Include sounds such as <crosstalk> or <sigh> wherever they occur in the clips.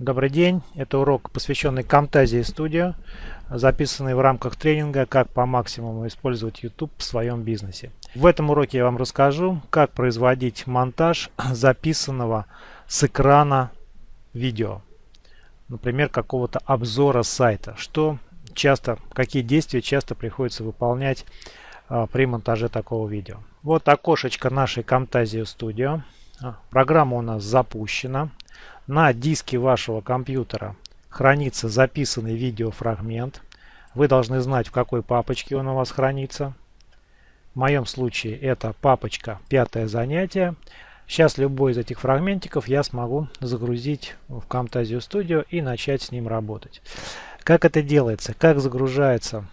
Добрый день, это урок, посвященный Camtasia Studio, записанный в рамках тренинга «Как по максимуму использовать YouTube в своем бизнесе». В этом уроке я вам расскажу, как производить монтаж записанного с экрана видео, например, какого-то обзора сайта, что часто, какие действия часто приходится выполнять а, при монтаже такого видео. Вот окошечко нашей Camtasia Studio. А, программа у нас запущена на диске вашего компьютера хранится записанный видеофрагмент. Вы должны знать, в какой папочке он у вас хранится. В моем случае это папочка «Пятое занятие». Сейчас любой из этих фрагментиков я смогу загрузить в Camtasia Studio и начать с ним работать. Как это делается? Как загружается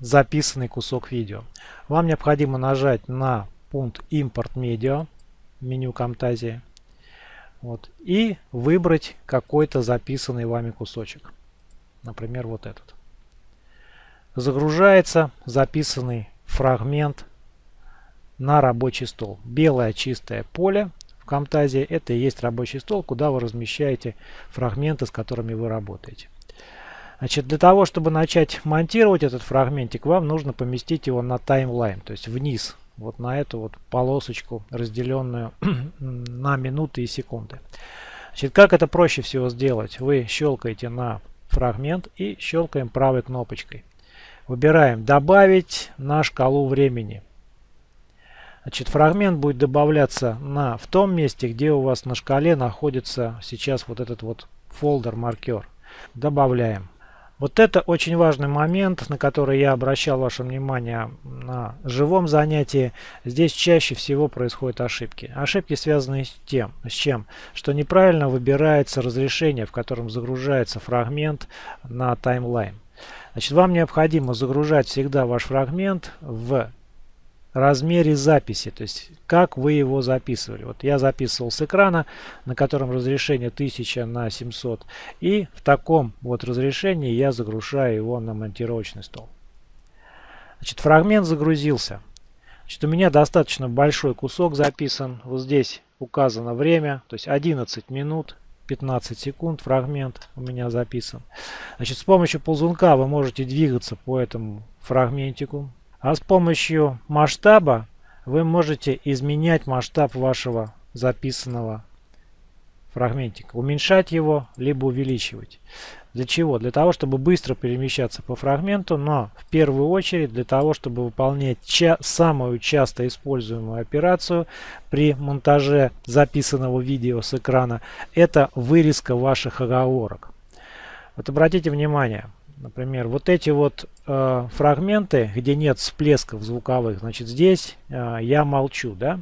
записанный кусок видео? Вам необходимо нажать на пункт «Импорт медиа» меню Camtasia вот. И выбрать какой-то записанный вами кусочек. Например, вот этот. Загружается записанный фрагмент на рабочий стол. Белое чистое поле в Camtasia это и есть рабочий стол, куда вы размещаете фрагменты, с которыми вы работаете. Значит, для того, чтобы начать монтировать этот фрагментик, вам нужно поместить его на таймлайн, то есть вниз вот на эту вот полосочку, разделенную <clears throat> на минуты и секунды. Значит, как это проще всего сделать? Вы щелкаете на фрагмент и щелкаем правой кнопочкой. Выбираем «Добавить на шкалу времени». Значит, фрагмент будет добавляться на, в том месте, где у вас на шкале находится сейчас вот этот вот фолдер-маркер. Добавляем. Вот это очень важный момент, на который я обращал ваше внимание на живом занятии. Здесь чаще всего происходят ошибки. Ошибки связаны с тем, с чем, что неправильно выбирается разрешение, в котором загружается фрагмент на таймлайн. Значит, вам необходимо загружать всегда ваш фрагмент в размере записи, то есть как вы его записывали. Вот я записывал с экрана, на котором разрешение 1000 на 700, и в таком вот разрешении я загружаю его на монтировочный стол. Значит, фрагмент загрузился. Значит, у меня достаточно большой кусок записан. Вот здесь указано время, то есть 11 минут 15 секунд фрагмент у меня записан. Значит, с помощью ползунка вы можете двигаться по этому фрагментику. А с помощью масштаба вы можете изменять масштаб вашего записанного фрагментика. Уменьшать его, либо увеличивать. Для чего? Для того, чтобы быстро перемещаться по фрагменту, но в первую очередь для того, чтобы выполнять ча самую часто используемую операцию при монтаже записанного видео с экрана. Это вырезка ваших оговорок. Вот обратите внимание, Например, вот эти вот э, фрагменты, где нет всплесков звуковых, значит здесь э, я молчу, да.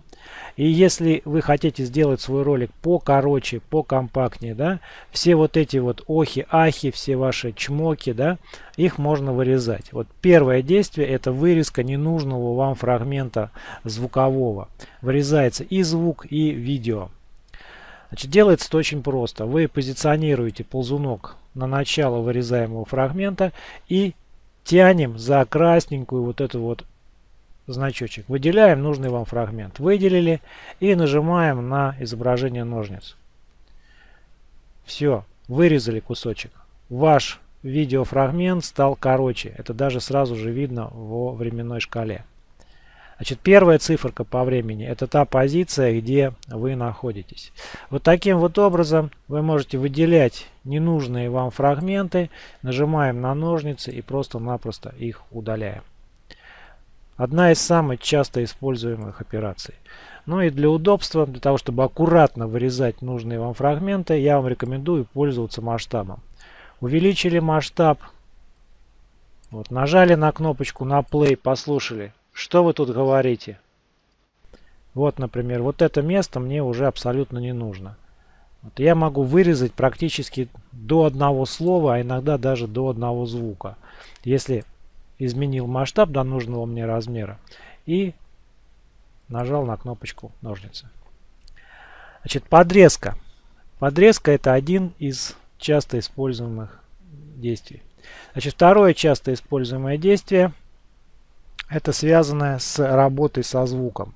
И если вы хотите сделать свой ролик покороче, покомпактнее, да, все вот эти вот охи, ахи, все ваши чмоки, да, их можно вырезать. Вот первое действие это вырезка ненужного вам фрагмента звукового. Вырезается и звук, и видео. Значит, делается это очень просто. Вы позиционируете ползунок на начало вырезаемого фрагмента и тянем за красненькую вот эту вот значочек. Выделяем нужный вам фрагмент. Выделили и нажимаем на изображение ножниц. Все, вырезали кусочек. Ваш видеофрагмент стал короче. Это даже сразу же видно во временной шкале. Значит, первая циферка по времени – это та позиция, где вы находитесь. Вот таким вот образом вы можете выделять ненужные вам фрагменты, нажимаем на ножницы и просто-напросто их удаляем. Одна из самых часто используемых операций. Ну и для удобства, для того, чтобы аккуратно вырезать нужные вам фрагменты, я вам рекомендую пользоваться масштабом. Увеличили масштаб, вот, нажали на кнопочку на play, послушали, что вы тут говорите? Вот, например, вот это место мне уже абсолютно не нужно. Вот я могу вырезать практически до одного слова, а иногда даже до одного звука. Если изменил масштаб до нужного мне размера и нажал на кнопочку ножницы. Значит, подрезка. Подрезка это один из часто используемых действий. Значит, второе часто используемое действие – это связано с работой со звуком.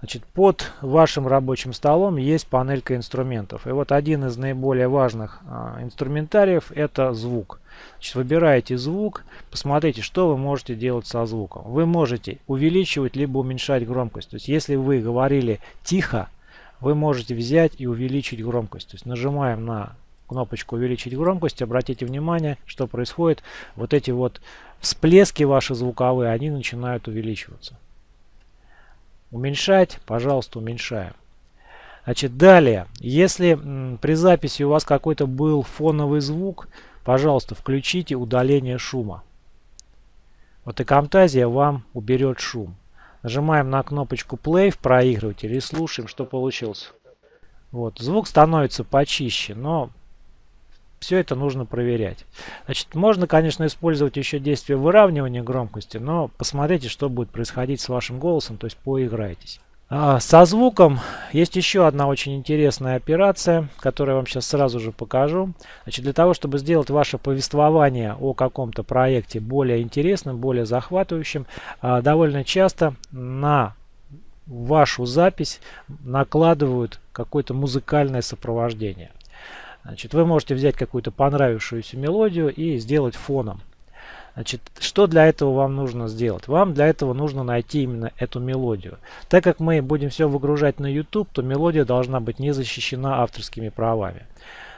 Значит, под вашим рабочим столом есть панелька инструментов. И вот один из наиболее важных а, инструментариев это звук. Значит, выбираете звук, посмотрите, что вы можете делать со звуком. Вы можете увеличивать либо уменьшать громкость. То есть, если вы говорили тихо, вы можете взять и увеличить громкость. То есть, нажимаем на кнопочку увеличить громкость, обратите внимание, что происходит. Вот эти вот всплески ваши звуковые, они начинают увеличиваться. Уменьшать, пожалуйста, уменьшаем. Значит, далее, если при записи у вас какой-то был фоновый звук, пожалуйста, включите удаление шума. Вот и Camtasia вам уберет шум. Нажимаем на кнопочку play в проигрывателе и слушаем, что получилось. Вот, звук становится почище, но все это нужно проверять. Значит, можно, конечно, использовать еще действие выравнивания громкости, но посмотрите, что будет происходить с вашим голосом, то есть поиграйтесь. А, со звуком есть еще одна очень интересная операция, которую я вам сейчас сразу же покажу. Значит, для того, чтобы сделать ваше повествование о каком-то проекте более интересным, более захватывающим, а, довольно часто на вашу запись накладывают какое-то музыкальное сопровождение. Значит, вы можете взять какую-то понравившуюся мелодию и сделать фоном. Значит, что для этого вам нужно сделать? Вам для этого нужно найти именно эту мелодию. Так как мы будем все выгружать на YouTube, то мелодия должна быть не защищена авторскими правами.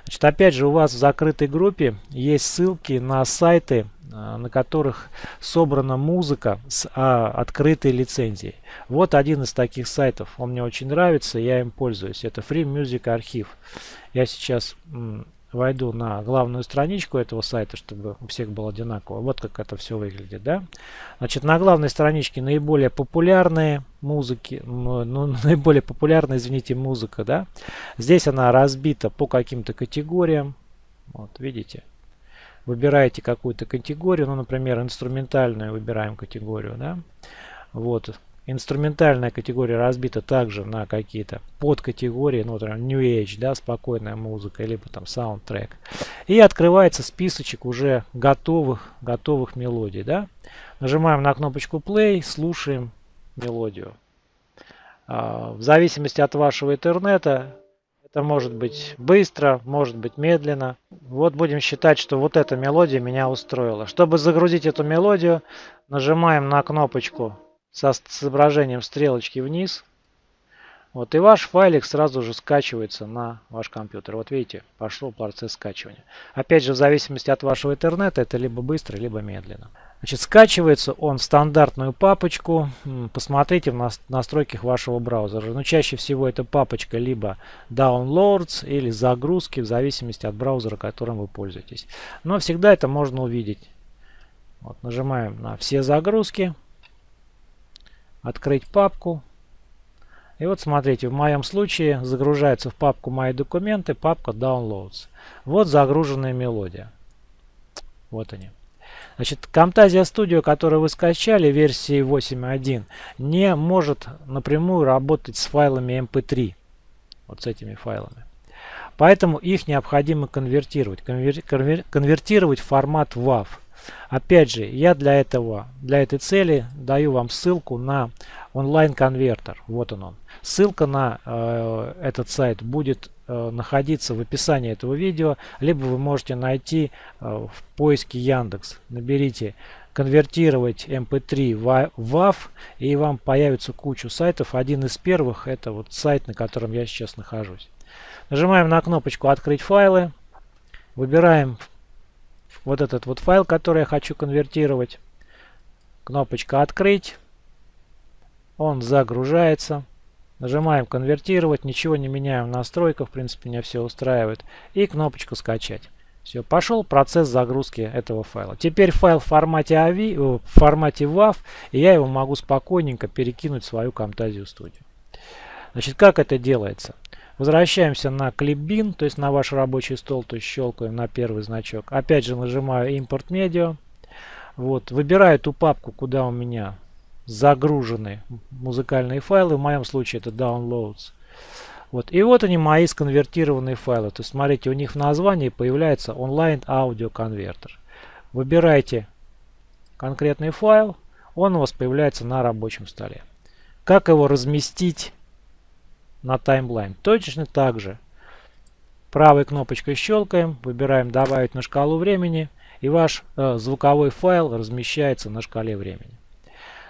Значит, опять же, у вас в закрытой группе есть ссылки на сайты, на которых собрана музыка с а, открытой лицензией. Вот один из таких сайтов. Он мне очень нравится, я им пользуюсь. Это Free Music Archive. Я сейчас войду на главную страничку этого сайта, чтобы у всех было одинаково. Вот как это все выглядит. Да? Значит, на главной страничке наиболее популярные музыки, ну, <laughs> наиболее популярная, извините, музыка. Да? Здесь она разбита по каким-то категориям. Вот, видите? Выбираете какую-то категорию, ну, например, инструментальную выбираем категорию. Да? Вот, Инструментальная категория разбита также на какие-то подкатегории, ну, например, New Age, да, спокойная музыка, либо там саундтрек. И открывается списочек уже готовых, готовых мелодий, да. Нажимаем на кнопочку Play, слушаем мелодию. А, в зависимости от вашего интернета, это может быть быстро, может быть медленно. Вот будем считать, что вот эта мелодия меня устроила. Чтобы загрузить эту мелодию, нажимаем на кнопочку со, изображением стрелочки вниз. Вот, и ваш файлик сразу же скачивается на ваш компьютер. Вот видите, пошел процесс скачивания. Опять же, в зависимости от вашего интернета, это либо быстро, либо медленно. Значит, скачивается он в стандартную папочку. Посмотрите в настройках вашего браузера. Но чаще всего эта папочка либо downloads или загрузки, в зависимости от браузера, которым вы пользуетесь. Но всегда это можно увидеть. Вот, нажимаем на все загрузки открыть папку. И вот смотрите, в моем случае загружается в папку «Мои документы» папка «Downloads». Вот загруженная мелодия. Вот они. Значит, Camtasia Studio, которую вы скачали, версии 8.1, не может напрямую работать с файлами MP3. Вот с этими файлами. Поэтому их необходимо конвертировать. Конвер конвертировать в формат WAV. Опять же, я для этого, для этой цели даю вам ссылку на онлайн-конвертер. Вот он он. Ссылка на э, этот сайт будет э, находиться в описании этого видео, либо вы можете найти э, в поиске Яндекс. Наберите конвертировать MP3 в WAV и вам появится кучу сайтов. Один из первых это вот сайт, на котором я сейчас нахожусь. Нажимаем на кнопочку «Открыть файлы». Выбираем вот этот вот файл, который я хочу конвертировать. Кнопочка «Открыть». Он загружается. Нажимаем «Конвертировать». Ничего не меняем в настройках. В принципе, меня все устраивает. И кнопочку «Скачать». Все, пошел процесс загрузки этого файла. Теперь файл в формате, AVI, в формате WAV, и я его могу спокойненько перекинуть в свою Camtasia Studio. Значит, как это делается? Возвращаемся на Clipbin, то есть на ваш рабочий стол, то есть щелкаем на первый значок. Опять же нажимаю Import Media. Вот, выбираю ту папку, куда у меня загружены музыкальные файлы. В моем случае это Downloads. Вот. И вот они мои сконвертированные файлы. То есть смотрите, у них в названии появляется онлайн аудио конвертер. Выбирайте конкретный файл, он у вас появляется на рабочем столе. Как его разместить на таймлайн? Точно так же. Правой кнопочкой щелкаем, выбираем «Добавить на шкалу времени» и ваш э, звуковой файл размещается на шкале времени.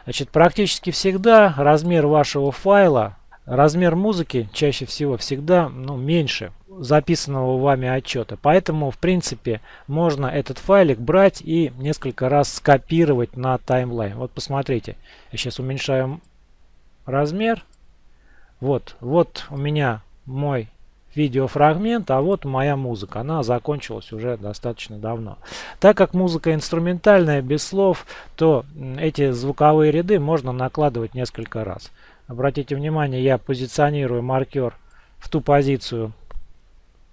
Значит, практически всегда размер вашего файла, размер музыки чаще всего всегда ну, меньше записанного вами отчета. Поэтому, в принципе, можно этот файлик брать и несколько раз скопировать на таймлайн. Вот посмотрите, я сейчас уменьшаю размер. Вот, вот у меня мой видеофрагмент, а вот моя музыка. Она закончилась уже достаточно давно. Так как музыка инструментальная, без слов, то эти звуковые ряды можно накладывать несколько раз. Обратите внимание, я позиционирую маркер в ту позицию,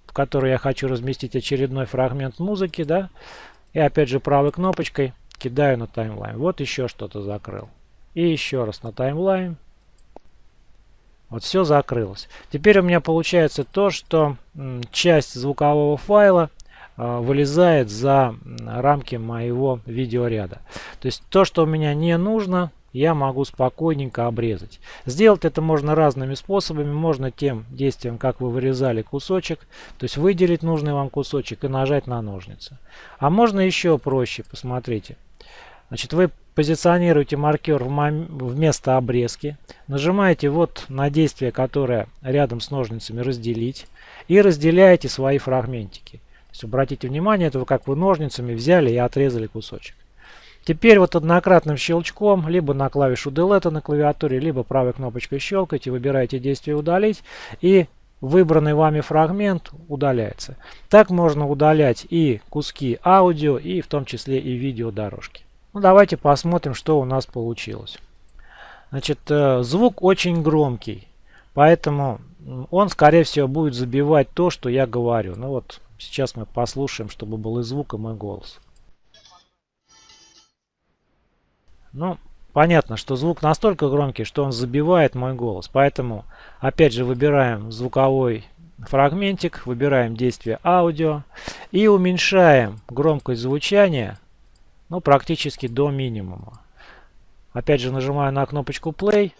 в которой я хочу разместить очередной фрагмент музыки, да, и опять же правой кнопочкой кидаю на таймлайн. Вот еще что-то закрыл. И еще раз на таймлайн. Вот все закрылось. Теперь у меня получается то, что часть звукового файла э, вылезает за рамки моего видеоряда. То есть то, что у меня не нужно, я могу спокойненько обрезать. Сделать это можно разными способами. Можно тем действием, как вы вырезали кусочек, то есть выделить нужный вам кусочек и нажать на ножницы. А можно еще проще, посмотрите. Значит, вы позиционируете маркер в место обрезки, нажимаете вот на действие, которое рядом с ножницами разделить и разделяете свои фрагментики. То есть обратите внимание, это как вы ножницами взяли и отрезали кусочек. Теперь вот однократным щелчком, либо на клавишу Delete на клавиатуре, либо правой кнопочкой щелкаете, выбираете действие удалить и выбранный вами фрагмент удаляется. Так можно удалять и куски аудио, и в том числе и видеодорожки. Ну, давайте посмотрим, что у нас получилось. Значит, э, звук очень громкий, поэтому он, скорее всего, будет забивать то, что я говорю. Ну вот, сейчас мы послушаем, чтобы был и звук, и мой голос. Ну, понятно, что звук настолько громкий, что он забивает мой голос. Поэтому, опять же, выбираем звуковой фрагментик, выбираем действие аудио и уменьшаем громкость звучания ну, практически до минимума. Опять же нажимаю на кнопочку play.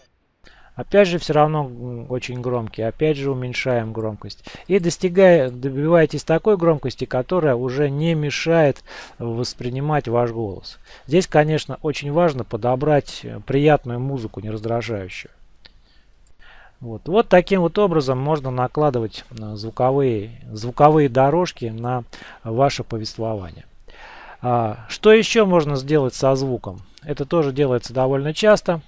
Опять же все равно очень громкий. Опять же уменьшаем громкость. И достигая, добиваетесь такой громкости, которая уже не мешает воспринимать ваш голос. Здесь, конечно, очень важно подобрать приятную музыку, не раздражающую. Вот. вот таким вот образом можно накладывать э, звуковые, звуковые дорожки на ваше повествование. А, что еще можно сделать со звуком? Это тоже делается довольно часто.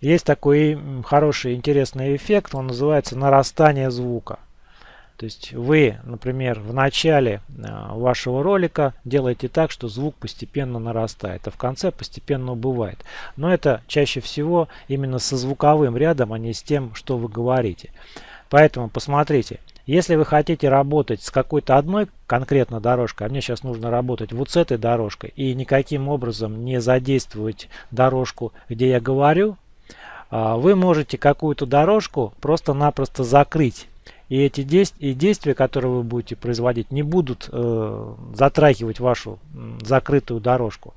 Есть такой хороший интересный эффект, он называется нарастание звука. То есть вы, например, в начале а, вашего ролика делаете так, что звук постепенно нарастает, а в конце постепенно убывает. Но это чаще всего именно со звуковым рядом, а не с тем, что вы говорите. Поэтому посмотрите, если вы хотите работать с какой-то одной конкретно дорожкой, а мне сейчас нужно работать вот с этой дорожкой и никаким образом не задействовать дорожку, где я говорю, а, вы можете какую-то дорожку просто-напросто закрыть. И эти действия, и действия, которые вы будете производить, не будут э, затрагивать вашу закрытую дорожку.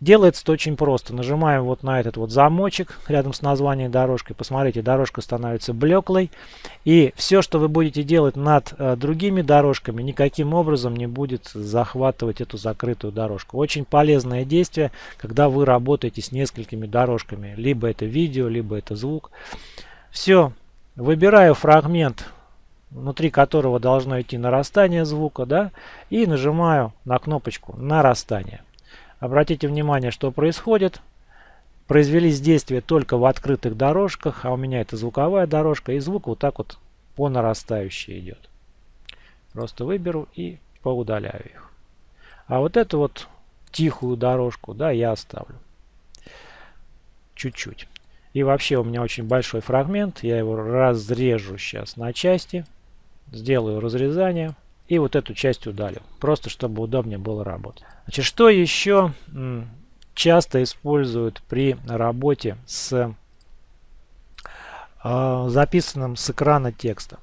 Делается это очень просто. Нажимаем вот на этот вот замочек рядом с названием дорожки. Посмотрите, дорожка становится блеклой. И все, что вы будете делать над э, другими дорожками, никаким образом не будет захватывать эту закрытую дорожку. Очень полезное действие, когда вы работаете с несколькими дорожками. Либо это видео, либо это звук. Все. Выбираю фрагмент внутри которого должно идти нарастание звука, да, и нажимаю на кнопочку нарастание. Обратите внимание, что происходит. Произвелись действия только в открытых дорожках, а у меня это звуковая дорожка, и звук вот так вот по нарастающей идет. Просто выберу и поудаляю их. А вот эту вот тихую дорожку, да, я оставлю. Чуть-чуть. И вообще у меня очень большой фрагмент. Я его разрежу сейчас на части. Сделаю разрезание. И вот эту часть удалю. Просто чтобы удобнее было работать. Значит, что еще часто используют при работе с э, записанным с экрана текста?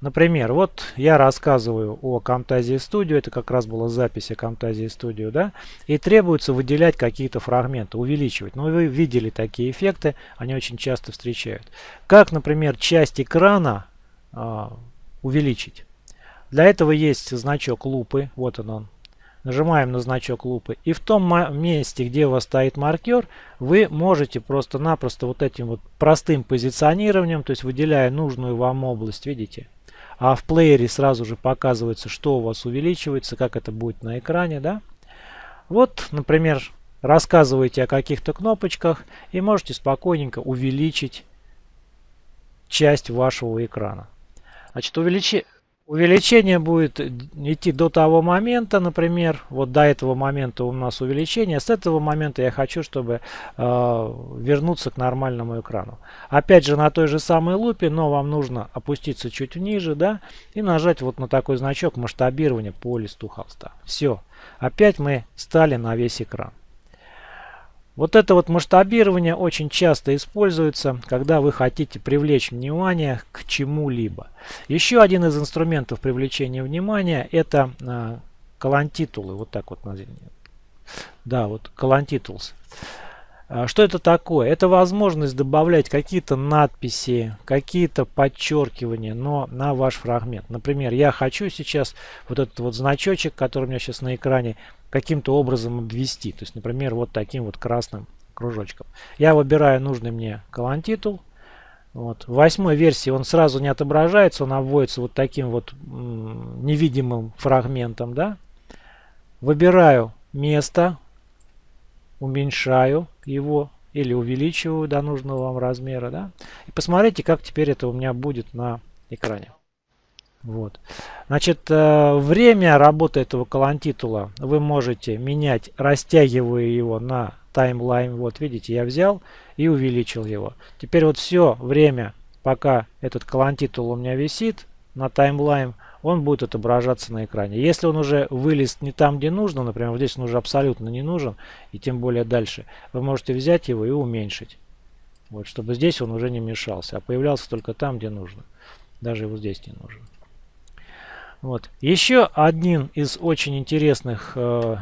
Например, вот я рассказываю о Camtasia Studio, это как раз была запись о Camtasia Studio, да, и требуется выделять какие-то фрагменты, увеличивать. Но ну, вы видели такие эффекты, они очень часто встречают. Как, например, часть экрана э, увеличить? Для этого есть значок лупы, вот он, он. Нажимаем на значок лупы. И в том месте, где у вас стоит маркер, вы можете просто-напросто вот этим вот простым позиционированием, то есть выделяя нужную вам область, видите, а в плеере сразу же показывается, что у вас увеличивается, как это будет на экране. Да? Вот, например, рассказываете о каких-то кнопочках и можете спокойненько увеличить часть вашего экрана. Значит, увеличи... Увеличение будет идти до того момента, например, вот до этого момента у нас увеличение, с этого момента я хочу, чтобы э, вернуться к нормальному экрану. Опять же на той же самой лупе, но вам нужно опуститься чуть ниже, да, и нажать вот на такой значок масштабирования по листу холста. Все, опять мы стали на весь экран. Вот это вот масштабирование очень часто используется, когда вы хотите привлечь внимание к чему-либо. Еще один из инструментов привлечения внимания это э, колонтитулы. Вот так вот. Да, вот колонтитулс. А, что это такое? Это возможность добавлять какие-то надписи, какие-то подчеркивания, но на ваш фрагмент. Например, я хочу сейчас вот этот вот значочек, который у меня сейчас на экране, каким-то образом обвести. То есть, например, вот таким вот красным кружочком. Я выбираю нужный мне колонтитул. Вот. В восьмой версии он сразу не отображается, он обводится вот таким вот невидимым фрагментом. Да? Выбираю место, уменьшаю его или увеличиваю до нужного вам размера. Да? И посмотрите, как теперь это у меня будет на экране. Вот. Значит, э, время работы этого колонтитула вы можете менять, растягивая его на таймлайн. Вот, видите, я взял и увеличил его. Теперь вот все время, пока этот колонтитул у меня висит на таймлайн, он будет отображаться на экране. Если он уже вылез не там, где нужно, например, вот здесь он уже абсолютно не нужен, и тем более дальше, вы можете взять его и уменьшить. Вот, чтобы здесь он уже не мешался, а появлялся только там, где нужно. Даже его здесь не нужно. Вот. Еще один из очень интересных, э,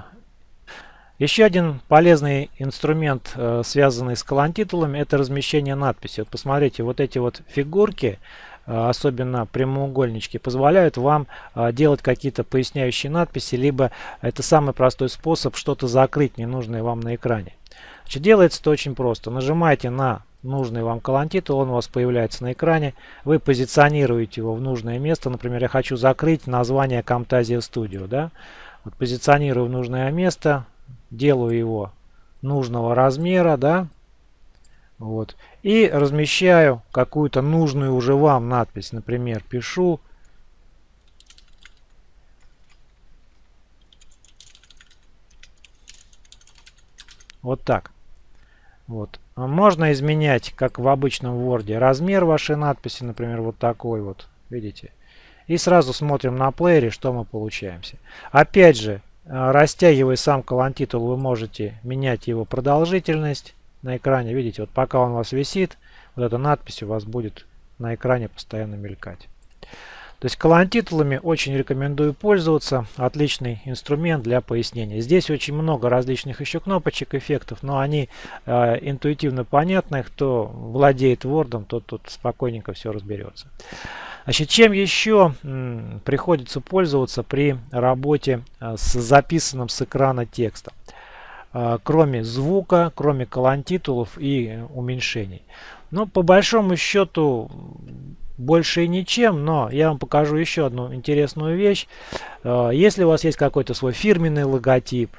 еще один полезный инструмент, э, связанный с колонтитулами, это размещение надписи. Вот посмотрите, вот эти вот фигурки, э, особенно прямоугольнички, позволяют вам э, делать какие-то поясняющие надписи, либо это самый простой способ что-то закрыть ненужное вам на экране. Значит, делается это очень просто. Нажимаете на нужный вам колонтитул, он у вас появляется на экране. Вы позиционируете его в нужное место. Например, я хочу закрыть название Camtasia Studio. Да? Вот позиционирую в нужное место, делаю его нужного размера, да, вот, и размещаю какую-то нужную уже вам надпись. Например, пишу вот так. Вот. Можно изменять, как в обычном Word, размер вашей надписи, например, вот такой вот, видите. И сразу смотрим на плеере, что мы получаемся. Опять же, э, растягивая сам колонтитул, вы можете менять его продолжительность на экране. Видите, вот пока он у вас висит, вот эта надпись у вас будет на экране постоянно мелькать. То есть колонтитулами очень рекомендую пользоваться. Отличный инструмент для пояснения. Здесь очень много различных еще кнопочек, эффектов, но они э, интуитивно понятны. Кто владеет Word, тот тут спокойненько все разберется. Значит, чем еще приходится пользоваться при работе э, с записанным с экрана текстом? Э, кроме звука, кроме колонтитулов и уменьшений. Но по большому счету больше и ничем, но я вам покажу еще одну интересную вещь. Э, если у вас есть какой-то свой фирменный логотип,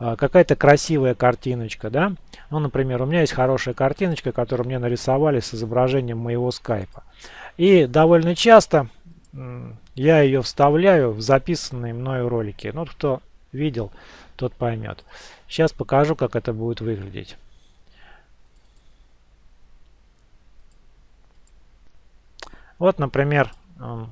э, какая-то красивая картиночка, да, ну, например, у меня есть хорошая картиночка, которую мне нарисовали с изображением моего скайпа. И довольно часто я ее вставляю в записанные мною ролики. Ну, кто видел, тот поймет. Сейчас покажу, как это будет выглядеть. Вот, например, эм,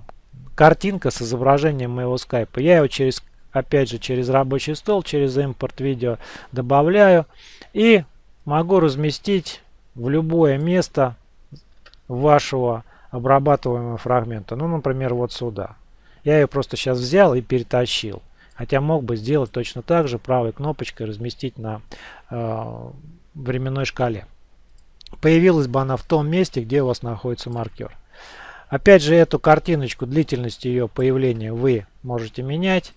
картинка с изображением моего скайпа. Я его через, опять же, через рабочий стол, через импорт видео добавляю и могу разместить в любое место вашего обрабатываемого фрагмента. Ну, например, вот сюда. Я ее просто сейчас взял и перетащил. Хотя мог бы сделать точно так же, правой кнопочкой разместить на э, временной шкале. Появилась бы она в том месте, где у вас находится маркер. Опять же, эту картиночку, длительность ее появления вы можете менять.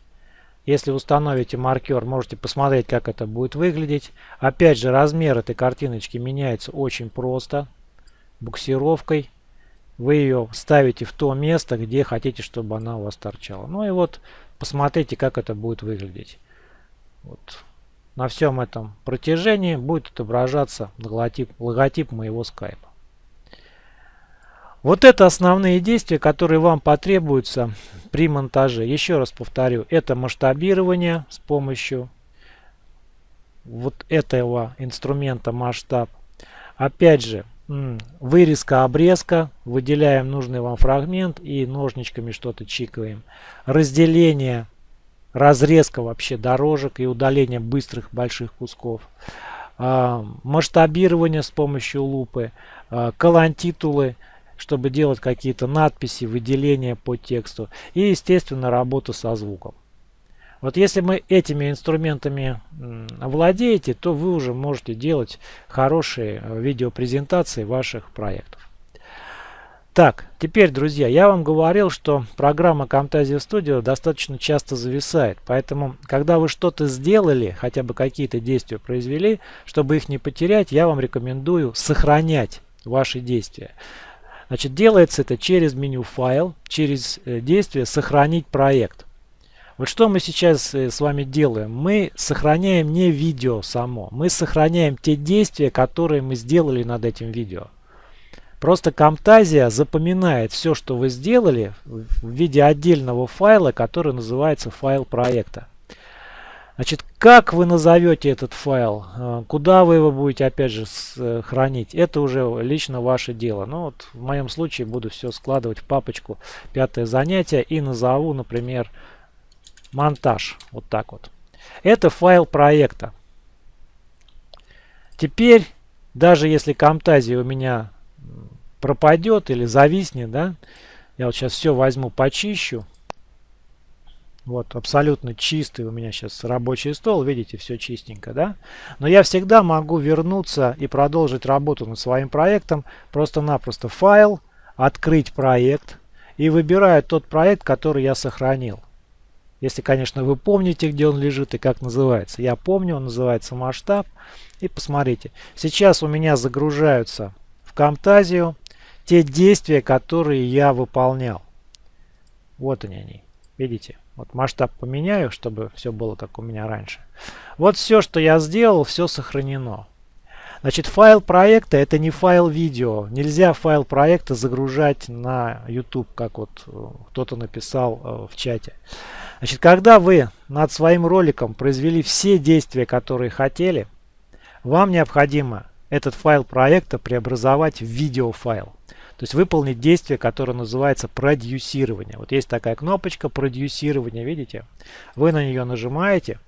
Если установите маркер, можете посмотреть, как это будет выглядеть. Опять же, размер этой картиночки меняется очень просто. Буксировкой. Вы ее ставите в то место, где хотите, чтобы она у вас торчала. Ну и вот, посмотрите, как это будет выглядеть. Вот. На всем этом протяжении будет отображаться логотип, логотип моего скайпа. Вот это основные действия, которые вам потребуются при монтаже. Еще раз повторю, это масштабирование с помощью вот этого инструмента масштаб. Опять же, вырезка, обрезка, выделяем нужный вам фрагмент и ножничками что-то чикаем. Разделение, разрезка вообще дорожек и удаление быстрых больших кусков. А, масштабирование с помощью лупы, а, колонтитулы – чтобы делать какие-то надписи, выделения по тексту. И, естественно, работа со звуком. Вот если мы этими инструментами владеете, то вы уже можете делать хорошие э, видеопрезентации ваших проектов. Так, теперь, друзья, я вам говорил, что программа Camtasia Studio достаточно часто зависает. Поэтому, когда вы что-то сделали, хотя бы какие-то действия произвели, чтобы их не потерять, я вам рекомендую сохранять ваши действия. Значит, делается это через меню «Файл», через э, действие «Сохранить проект». Вот что мы сейчас э, с вами делаем? Мы сохраняем не видео само, мы сохраняем те действия, которые мы сделали над этим видео. Просто Camtasia запоминает все, что вы сделали в виде отдельного файла, который называется файл проекта. Значит, как вы назовете этот файл, э, куда вы его будете опять же э, хранить, это уже лично ваше дело. Ну вот в моем случае буду все складывать в папочку пятое занятие и назову, например, монтаж. Вот так вот. Это файл проекта. Теперь, даже если Camtasia у меня пропадет или зависнет, да, я вот сейчас все возьму, почищу. Вот, абсолютно чистый у меня сейчас рабочий стол, видите, все чистенько, да? Но я всегда могу вернуться и продолжить работу над своим проектом. Просто-напросто файл, открыть проект и выбираю тот проект, который я сохранил. Если, конечно, вы помните, где он лежит и как называется. Я помню, он называется масштаб. И посмотрите, сейчас у меня загружаются в Camtasia те действия, которые я выполнял. Вот они они. Видите? Вот масштаб поменяю, чтобы все было как у меня раньше. Вот все, что я сделал, все сохранено. Значит, файл проекта это не файл видео. Нельзя файл проекта загружать на YouTube, как вот э, кто-то написал э, в чате. Значит, когда вы над своим роликом произвели все действия, которые хотели, вам необходимо этот файл проекта преобразовать в видеофайл. То есть выполнить действие, которое называется продюсирование. Вот есть такая кнопочка продюсирование, видите? Вы на нее нажимаете.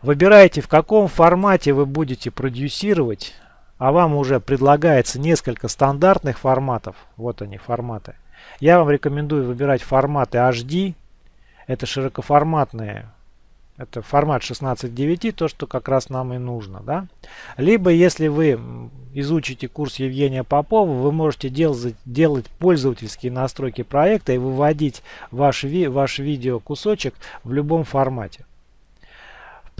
Выбираете, в каком формате вы будете продюсировать. А вам уже предлагается несколько стандартных форматов. Вот они, форматы. Я вам рекомендую выбирать форматы HD. Это широкоформатные это формат 16.9, то, что как раз нам и нужно. Да? Либо, если вы изучите курс Евгения Попова, вы можете делать, делать пользовательские настройки проекта и выводить ваш, ви, ваш видео в любом формате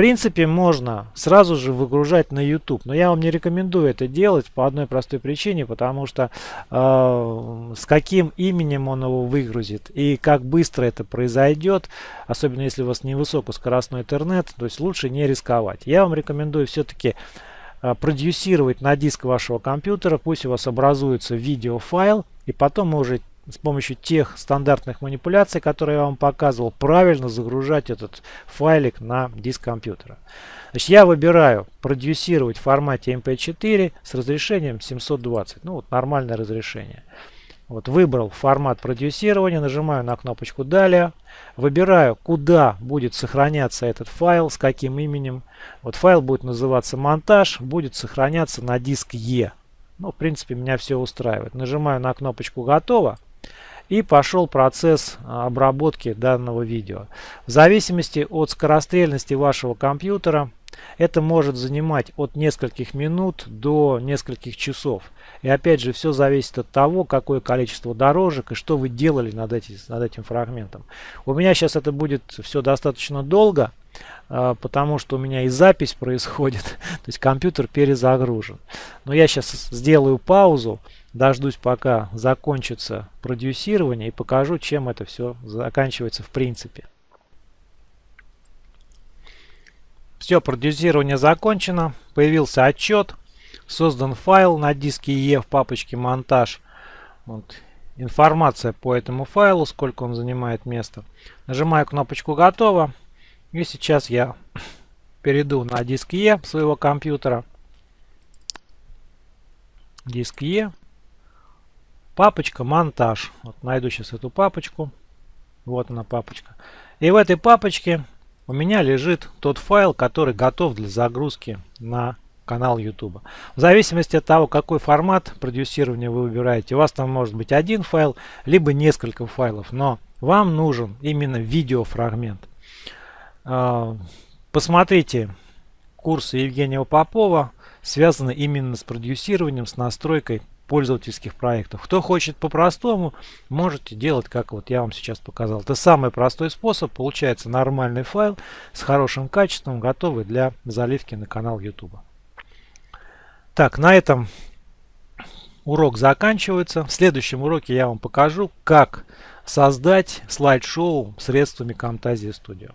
принципе, можно сразу же выгружать на YouTube. Но я вам не рекомендую это делать по одной простой причине, потому что э, с каким именем он его выгрузит и как быстро это произойдет, особенно если у вас невысокоскоростной интернет, то есть лучше не рисковать. Я вам рекомендую все-таки э, продюсировать на диск вашего компьютера, пусть у вас образуется видеофайл, и потом мы уже с помощью тех стандартных манипуляций, которые я вам показывал, правильно загружать этот файлик на диск компьютера. Значит, я выбираю продюсировать в формате MP4 с разрешением 720. Ну, вот нормальное разрешение. Вот выбрал формат продюсирования, нажимаю на кнопочку «Далее», выбираю, куда будет сохраняться этот файл, с каким именем. Вот файл будет называться «Монтаж», будет сохраняться на диск E. Ну, в принципе, меня все устраивает. Нажимаю на кнопочку «Готово». И пошел процесс а, обработки данного видео. В зависимости от скорострельности вашего компьютера, это может занимать от нескольких минут до нескольких часов. И опять же, все зависит от того, какое количество дорожек и что вы делали над, эти, над этим фрагментом. У меня сейчас это будет все достаточно долго, а, потому что у меня и запись <laughs> происходит, то есть компьютер перезагружен. Но я сейчас сделаю паузу, дождусь пока закончится продюсирование и покажу, чем это все заканчивается в принципе. Все, продюсирование закончено. Появился отчет. Создан файл на диске E в папочке монтаж. Вот. Информация по этому файлу, сколько он занимает места. Нажимаю кнопочку готово. И сейчас я <coughs> перейду на диск E своего компьютера. Диск E. Папочка монтаж. Вот найду сейчас эту папочку. Вот она папочка. И в этой папочке у меня лежит тот файл, который готов для загрузки на канал YouTube. В зависимости от того, какой формат продюсирования вы выбираете, у вас там может быть один файл, либо несколько файлов, но вам нужен именно видеофрагмент. А, посмотрите курсы Евгения Попова, связаны именно с продюсированием, с настройкой пользовательских проектов. Кто хочет по-простому, можете делать, как вот я вам сейчас показал. Это самый простой способ. Получается нормальный файл с хорошим качеством, готовый для заливки на канал YouTube. Так, на этом урок заканчивается. В следующем уроке я вам покажу, как создать слайд-шоу средствами Camtasia Studio.